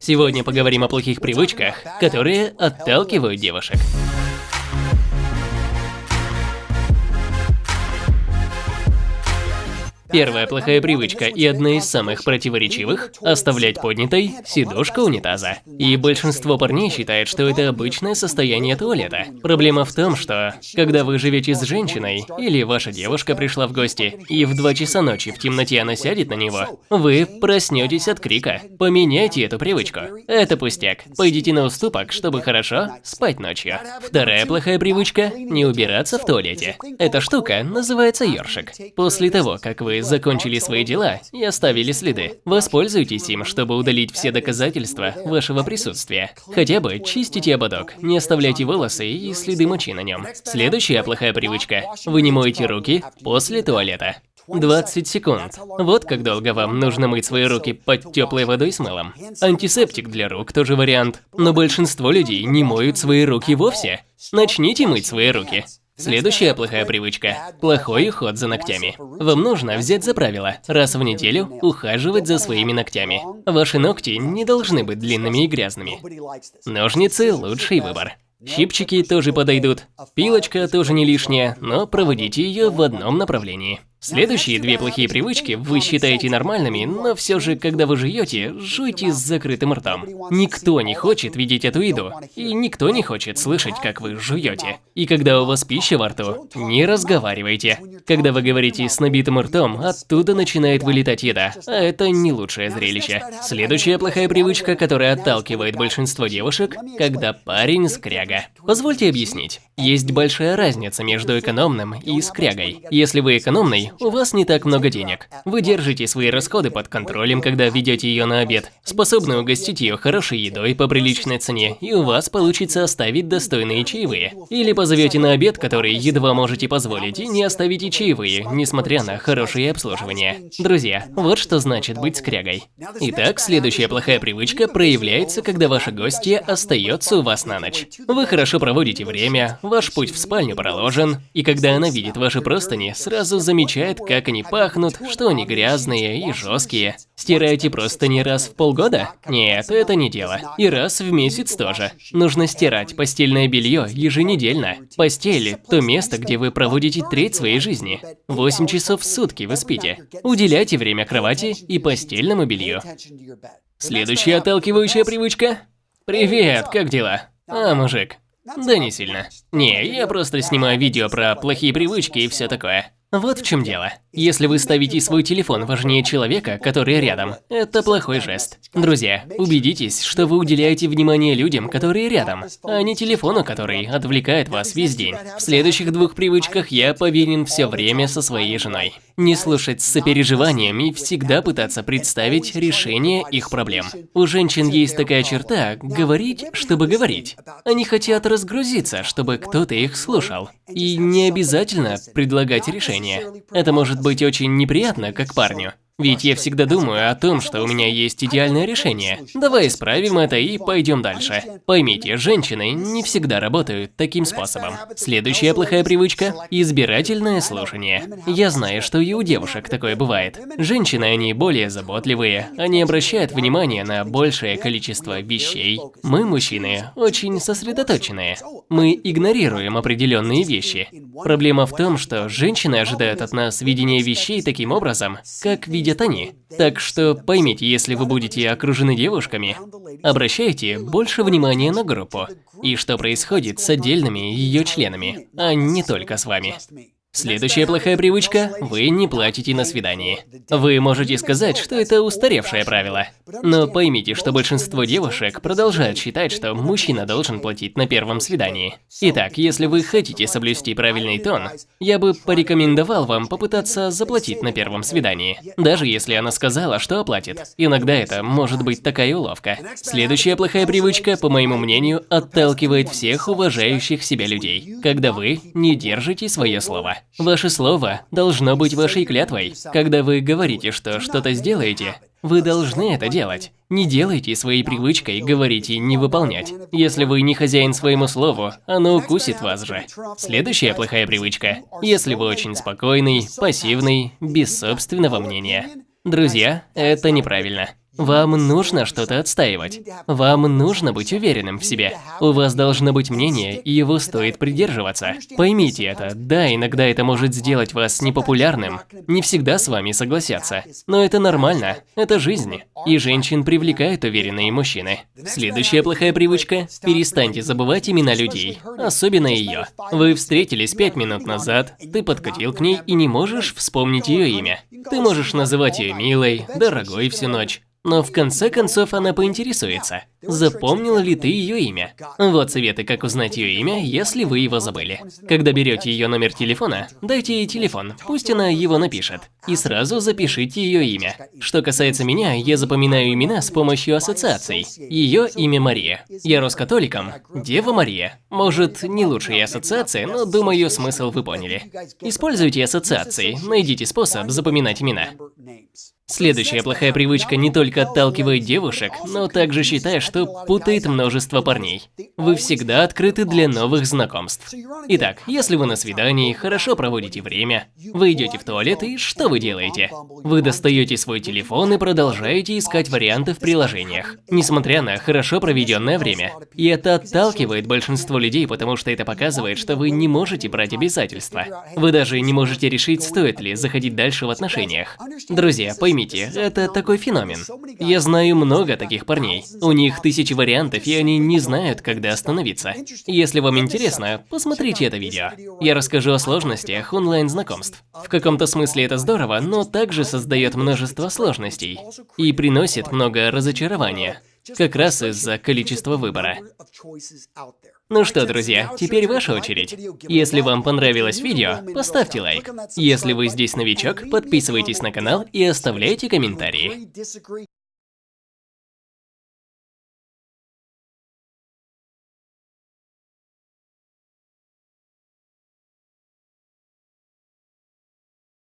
Сегодня поговорим о плохих привычках, которые отталкивают девушек. Первая плохая привычка и одна из самых противоречивых – оставлять поднятой сидушку унитаза. И большинство парней считает, что это обычное состояние туалета. Проблема в том, что когда вы живете с женщиной, или ваша девушка пришла в гости, и в 2 часа ночи в темноте она сядет на него, вы проснетесь от крика. Поменяйте эту привычку. Это пустяк. Пойдите на уступок, чтобы хорошо спать ночью. Вторая плохая привычка – не убираться в туалете. Эта штука называется ёршик. После того, как вы закончили свои дела и оставили следы. Воспользуйтесь им, чтобы удалить все доказательства вашего присутствия. Хотя бы чистите ободок, не оставляйте волосы и следы мочи на нем. Следующая плохая привычка. Вы не моете руки после туалета. 20 секунд. Вот как долго вам нужно мыть свои руки под теплой водой с мылом. Антисептик для рук тоже вариант. Но большинство людей не моют свои руки вовсе. Начните мыть свои руки. Следующая плохая привычка – плохой уход за ногтями. Вам нужно взять за правило раз в неделю ухаживать за своими ногтями. Ваши ногти не должны быть длинными и грязными. Ножницы – лучший выбор. Щипчики тоже подойдут. Пилочка тоже не лишняя, но проводите ее в одном направлении. Следующие две плохие привычки вы считаете нормальными, но все же, когда вы жуете, жуйте с закрытым ртом. Никто не хочет видеть эту еду, и никто не хочет слышать, как вы жуете. И когда у вас пища во рту, не разговаривайте. Когда вы говорите с набитым ртом, оттуда начинает вылетать еда, а это не лучшее зрелище. Следующая плохая привычка, которая отталкивает большинство девушек, когда парень скряга. Позвольте объяснить. Есть большая разница между экономным и скрягой. Если вы экономный, у вас не так много денег. Вы держите свои расходы под контролем, когда ведете ее на обед. Способны угостить ее хорошей едой по приличной цене, и у вас получится оставить достойные чаевые. Или позовете на обед, который едва можете позволить, и не оставите чаевые, несмотря на хорошее обслуживание. Друзья, вот что значит быть скрягой. Итак, следующая плохая привычка проявляется, когда ваша гостья остается у вас на ночь. Вы хорошо проводите время, ваш путь в спальню проложен, и когда она видит ваши простыни, сразу замечает, замечает, как они пахнут, что они грязные и жесткие. Стираете просто не раз в полгода? Нет, это не дело. И раз в месяц тоже. Нужно стирать постельное белье еженедельно. Постель – то место, где вы проводите треть своей жизни. 8 часов в сутки вы спите. Уделяйте время кровати и постельному белью. Следующая отталкивающая привычка. Привет, как дела? А, мужик. Да не сильно. Не, я просто снимаю видео про плохие привычки и все такое. Вот в чем дело. Если вы ставите свой телефон важнее человека, который рядом, это плохой жест. Друзья, убедитесь, что вы уделяете внимание людям, которые рядом, а не телефону, который отвлекает вас весь день. В следующих двух привычках я повинен все время со своей женой. Не слушать с сопереживанием и всегда пытаться представить решение их проблем. У женщин есть такая черта – говорить, чтобы говорить. Они хотят разгрузиться, чтобы кто-то их слушал. И не обязательно предлагать решение. Это может быть очень неприятно, как парню. Ведь я всегда думаю о том, что у меня есть идеальное решение. Давай исправим это и пойдем дальше. Поймите, женщины не всегда работают таким способом. Следующая плохая привычка – избирательное слушание. Я знаю, что и у девушек такое бывает. Женщины, они более заботливые, они обращают внимание на большее количество вещей. Мы, мужчины, очень сосредоточенные. Мы игнорируем определенные вещи. Проблема в том, что женщины ожидают от нас видения вещей таким образом, как видят видят они. Так что поймите, если вы будете окружены девушками, обращайте больше внимания на группу и что происходит с отдельными ее членами, а не только с вами. Следующая плохая привычка – вы не платите на свидании. Вы можете сказать, что это устаревшее правило. Но поймите, что большинство девушек продолжают считать, что мужчина должен платить на первом свидании. Итак, если вы хотите соблюсти правильный тон, я бы порекомендовал вам попытаться заплатить на первом свидании. Даже если она сказала, что оплатит. Иногда это может быть такая уловка. Следующая плохая привычка, по моему мнению, отталкивает всех уважающих себя людей, когда вы не держите свое слово. Ваше слово должно быть вашей клятвой. Когда вы говорите, что что-то сделаете, вы должны это делать. Не делайте своей привычкой говорить и не выполнять. Если вы не хозяин своему слову, оно укусит вас же. Следующая плохая привычка. Если вы очень спокойный, пассивный, без собственного мнения. Друзья, это неправильно. Вам нужно что-то отстаивать. Вам нужно быть уверенным в себе. У вас должно быть мнение, и его стоит придерживаться. Поймите это. Да, иногда это может сделать вас непопулярным. Не всегда с вами согласятся. Но это нормально. Это жизнь. И женщин привлекают уверенные мужчины. Следующая плохая привычка – перестаньте забывать имена людей. Особенно ее. Вы встретились пять минут назад, ты подкатил к ней и не можешь вспомнить ее имя. Ты можешь называть ее милой, дорогой всю ночь. Но в конце концов она поинтересуется, запомнил ли ты ее имя. Вот советы, как узнать ее имя, если вы его забыли. Когда берете ее номер телефона, дайте ей телефон, пусть она его напишет. И сразу запишите ее имя. Что касается меня, я запоминаю имена с помощью ассоциаций. Ее имя Мария. Я рос католиком. Дева Мария. Может, не лучшая ассоциация, но думаю, смысл вы поняли. Используйте ассоциации, найдите способ запоминать имена. Следующая плохая привычка не только отталкивает девушек, но также считает, что путает множество парней. Вы всегда открыты для новых знакомств. Итак, если вы на свидании, хорошо проводите время, вы идете в туалет и что вы делаете? Вы достаете свой телефон и продолжаете искать варианты в приложениях, несмотря на хорошо проведенное время. И это отталкивает большинство людей, потому что это показывает, что вы не можете брать обязательства. Вы даже не можете решить, стоит ли заходить дальше в отношениях. Друзья, поймите, Поймите, это такой феномен. Я знаю много таких парней. У них тысячи вариантов, и они не знают, когда остановиться. Если вам интересно, посмотрите это видео. Я расскажу о сложностях онлайн-знакомств. В каком-то смысле это здорово, но также создает множество сложностей. И приносит много разочарования. Как раз из-за количества выбора. Ну что, друзья, теперь ваша очередь. Если вам понравилось видео, поставьте лайк. Если вы здесь новичок, подписывайтесь на канал и оставляйте комментарии.